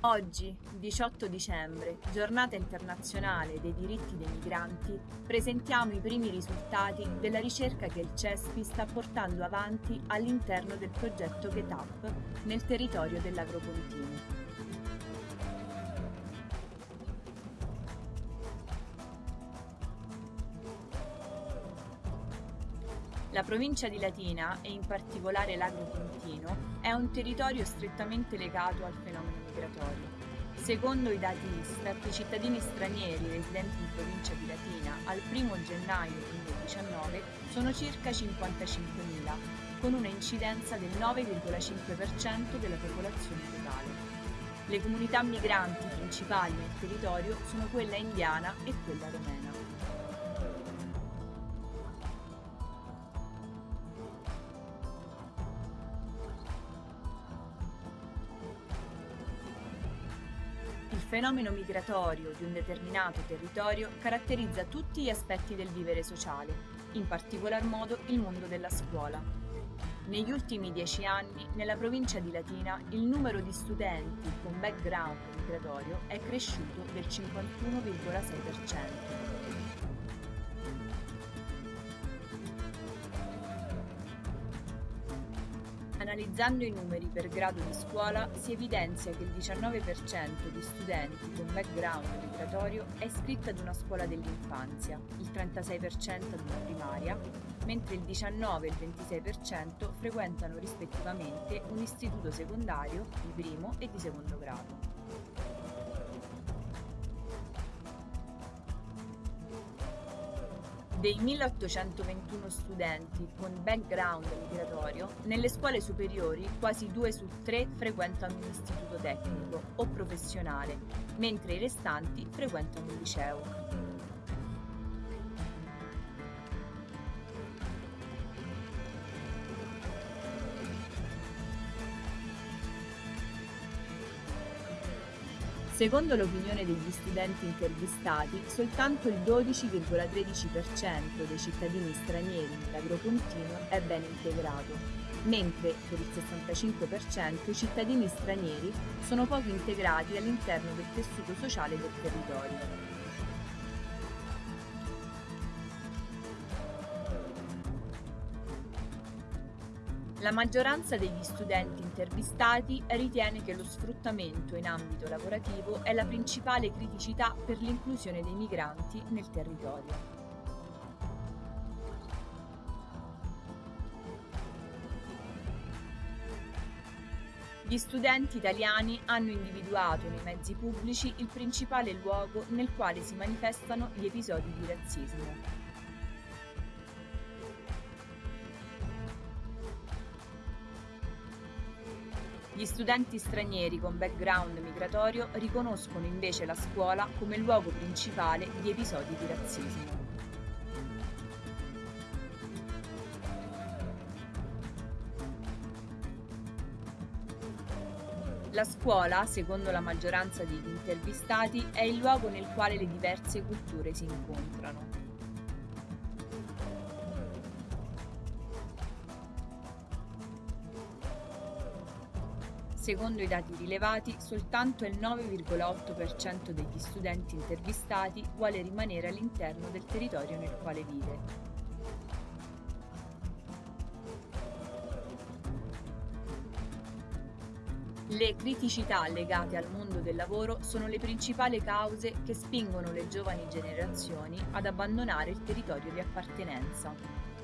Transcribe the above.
Oggi, 18 dicembre, giornata internazionale dei diritti dei migranti, presentiamo i primi risultati della ricerca che il CESPI sta portando avanti all'interno del progetto GetUp nel territorio dell'Agropontino. La provincia di Latina, e in particolare l'Agropontino, è un territorio strettamente legato al fenomeno migratorio. Secondo i dati Istat, i cittadini stranieri residenti in provincia di Latina al 1 gennaio 2019 sono circa 55.000, con una incidenza del 9,5% della popolazione totale. Le comunità migranti principali nel territorio sono quella indiana e quella romena. Fenomeno migratorio di un determinato territorio caratterizza tutti gli aspetti del vivere sociale, in particolar modo il mondo della scuola. Negli ultimi dieci anni, nella provincia di Latina, il numero di studenti con background migratorio è cresciuto del 51,6%. Analizzando i numeri per grado di scuola si evidenzia che il 19% di studenti con background migratorio è iscritto ad una scuola dell'infanzia, il 36% ad una primaria, mentre il 19 e il 26% frequentano rispettivamente un istituto secondario di primo e di secondo grado. Dei 1821 studenti con background migratorio, nelle scuole superiori quasi due su tre frequentano un istituto tecnico o professionale, mentre i restanti frequentano un liceo. Secondo l'opinione degli studenti intervistati, soltanto il 12,13% dei cittadini stranieri nell'agropontino è ben integrato, mentre per il 65% i cittadini stranieri sono poco integrati all'interno del tessuto sociale del territorio. La maggioranza degli studenti intervistati ritiene che lo sfruttamento in ambito lavorativo è la principale criticità per l'inclusione dei migranti nel territorio. Gli studenti italiani hanno individuato nei mezzi pubblici il principale luogo nel quale si manifestano gli episodi di razzismo. Gli studenti stranieri con background migratorio riconoscono invece la scuola come luogo principale di episodi di razzismo. La scuola, secondo la maggioranza degli intervistati, è il luogo nel quale le diverse culture si incontrano. Secondo i dati rilevati, soltanto il 9,8% degli studenti intervistati vuole rimanere all'interno del territorio nel quale vive. Le criticità legate al mondo del lavoro sono le principali cause che spingono le giovani generazioni ad abbandonare il territorio di appartenenza.